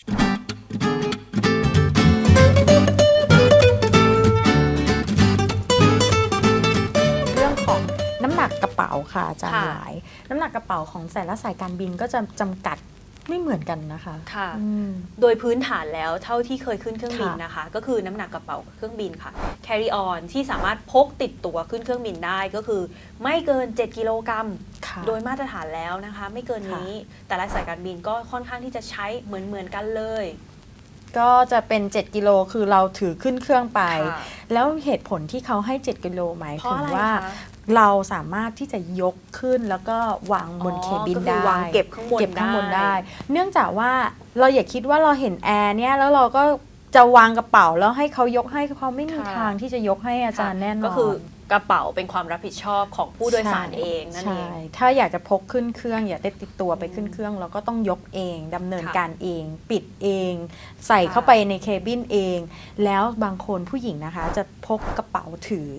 เรื่องของน้ำหนักกระเป๋าค่ะอาจารย์ค่ะ หลาย น้ำหนักกระเป๋าของแต่ละสายการบินก็จะจำกัดไม่เหมือนกันนะคะค่ะ อืม โดยพื้นฐานแล้วเท่าที่เคยขึ้นเครื่องบินค่ะนะคะ ก็คือน้ำหนักกระเป๋าเครื่องบินค่ะ carry on ที่สามารถพกติดตัวขึ้นเครื่องบินได้ก็คือ ไม่เกิน 7 กิโลกรัมค่ะ โดยมาตรฐานแล้วนะคะไม่เกินนี้แต่ละสายการบินก็ค่อนข้างที่จะใช้เหมือนเหมือนๆกันเลย ก็จะเป็น 7 กิโลคือเราถือขึ้นเครื่องไปค่ะแล้วเหตุผลที่เขาให้ 7 กิโลหมายเพราะถึงอะไรว่าคะเราสามารถที่จะยกขึ้นแล้วก็วางบนอ๋อเคบินก็คือได้วางเก็บข้างบนเก็บข้างบนได้ได้ เนื่องจากว่าเราอย่าคิดว่าเราเห็นแอร์เนี่ยแล้วเราก็จะวางกระเป๋าแล้วให้เขายกให้เขาไม่มีค่ะทางที่จะยกให้อาจารย์แน่นอนก็คือ กระเป๋าเป็นความรับผิดชอบของผู้โดยสารเองนั่นเองใช่ถ้าอยากจะพกขึ้นเครื่องอยากได้ติดตัวไปขึ้นเครื่องเราก็ต้องยกเองดำเนินค่ะการเอง ปิดเอง ใส่ค่ะเข้าไปในเคบินเอง แล้วบางคนผู้หญิงนะคะ จะพกกระเป๋าถือ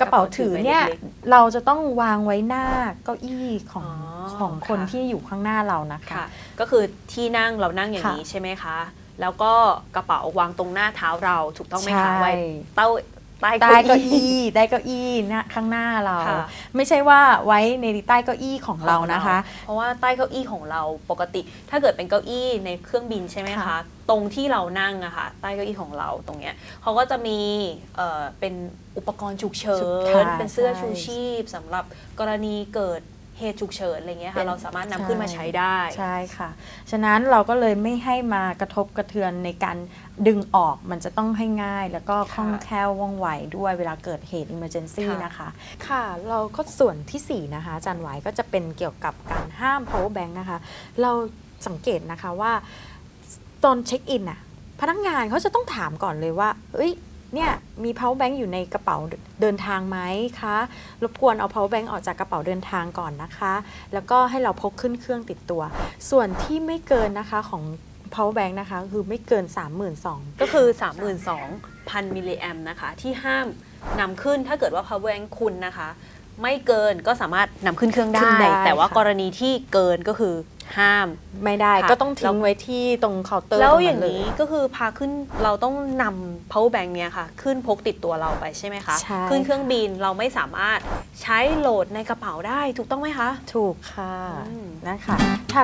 กระเป๋าถือเนี่ยกระเป๋าถือใบเล็กเราจะต้องวางไว้หน้าเก้าอี้ของอ๋อของคนค่ะที่อยู่ข้างหน้าเรานะคะค่ะก็คือที่นั่งเรานั่งอย่างค่ะนี้ใช่ไหมคะแล้วก็กระเป๋าวางตรงหน้าเท้าเราถูกต้องไหมคะใช่ไว้เต้า ใต้ใต้เก้าเก้าอี้อี้ได้เก้าอี้หนะข้างหน้าเราค่ะไม่ใช่ว่าไว้ในใต้เก้าอี้ของเรานะคะ เพราะว่าใต้เก้าอี้ของเราปกติ ถ้าเกิดเป็นเก้าอี้ในเครื่องบินใช่ไหมคะค่ะตรงที่เรานั่งอะค่ะใต้เก้าอี้ของเราตรงเนี้ยเขาก็จะมีเอ่อเป็นอุปกรณ์ฉุกเฉิฉุกนค่ะเป็นเสื้อใช่ชูชีพสำหรับกรณีเกิด เหตุฉุกเฉินอะไรเงี้ยเป็ค่ะนเราสามารถนำใช่ขึ้นมาใช้ได้ใช่ค่ะ ฉะนั้นเราก็เลยไม่ให้มากระทบกระเทือนในการดึงออกมันจะต้องให้ง่าย แล้วก็คล่องค่ะแคล่วว่องไวด้วยเวลาเกิดเหตุ emergency ค่ะนะคะ ค่ะ เราก็ส่วนทีสี่4 นะคะอาจันไหวายก็จะเป็นเกี่ยวกับการห้าม power bank นะคะ เราสังเกตนะคะว่าตอนเช็คอินน่ะพนักงานเขาจะต้องถามก่อนเลยว่า เอ้ย เนี่ยมี power bank อยู่ในกระเป๋าเดินทางไหมคะ รบกวนเอา power bank ออกจากกระเป๋าเดินทางก่อนนะคะ แล้วก็ให้เราพกขึ้นเครื่องติดตัว ส่วนที่ไม่เกินนะคะของ power bank นะคะ คือไม่เกิน 32,000 ก็คือ 32,000 มิลลิแอมนะคะ ที่ห้ามนำขึ้นถ้าเกิดว่า power bank คุณนะคะ ไม่เกินก็สามารถนำขึ้นเครื่องขึ้ได้นได้ แต่ว่าค่ะกรณีที่เกินก็คือ ห้าม ไม่ได้ค่ะก็ต้องทิ้แล้งวไว้ที่ตรงเคาน์เตอร์แล้วตรงอย่างเลนี้ก็คือพาขึ้นเราต้องนำ power bank เนี้ยค่ะ ขึ้นพกติดตัวเราไปใช่ไหมคะ ใช่ ขึ้นเครื่องบินเราไม่สามารถใช้โหลดในกระเป๋าได้ถูกต้องไหมคะ ถูกค่ะอืม นะคะถ้า